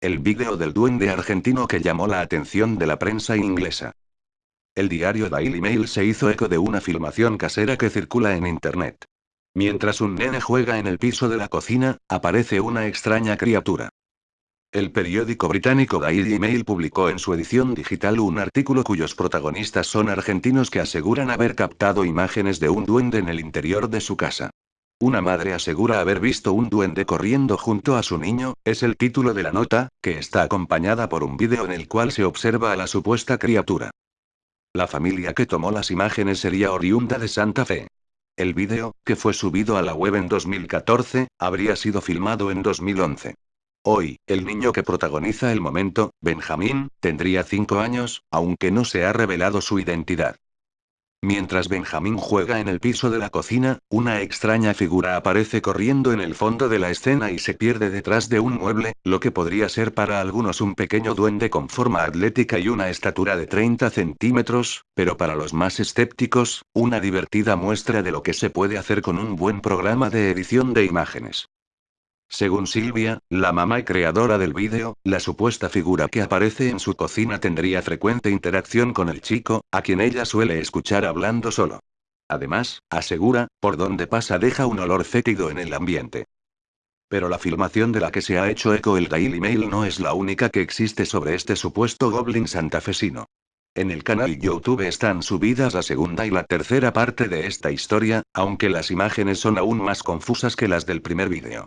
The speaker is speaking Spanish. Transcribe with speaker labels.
Speaker 1: El vídeo del duende argentino que llamó la atención de la prensa inglesa. El diario Daily Mail se hizo eco de una filmación casera que circula en Internet. Mientras un nene juega en el piso de la cocina, aparece una extraña criatura. El periódico británico Daily Mail publicó en su edición digital un artículo cuyos protagonistas son argentinos que aseguran haber captado imágenes de un duende en el interior de su casa. Una madre asegura haber visto un duende corriendo junto a su niño, es el título de la nota, que está acompañada por un vídeo en el cual se observa a la supuesta criatura. La familia que tomó las imágenes sería oriunda de Santa Fe. El vídeo, que fue subido a la web en 2014, habría sido filmado en 2011. Hoy, el niño que protagoniza el momento, Benjamín, tendría 5 años, aunque no se ha revelado su identidad. Mientras Benjamín juega en el piso de la cocina, una extraña figura aparece corriendo en el fondo de la escena y se pierde detrás de un mueble, lo que podría ser para algunos un pequeño duende con forma atlética y una estatura de 30 centímetros, pero para los más escépticos, una divertida muestra de lo que se puede hacer con un buen programa de edición de imágenes. Según Silvia, la mamá y creadora del vídeo, la supuesta figura que aparece en su cocina tendría frecuente interacción con el chico, a quien ella suele escuchar hablando solo. Además, asegura, por donde pasa deja un olor fétido en el ambiente. Pero la filmación de la que se ha hecho eco el Daily Mail no es la única que existe sobre este supuesto goblin santafesino. En el canal YouTube están subidas la segunda y la tercera parte de esta historia, aunque las imágenes son aún más confusas que las del primer vídeo.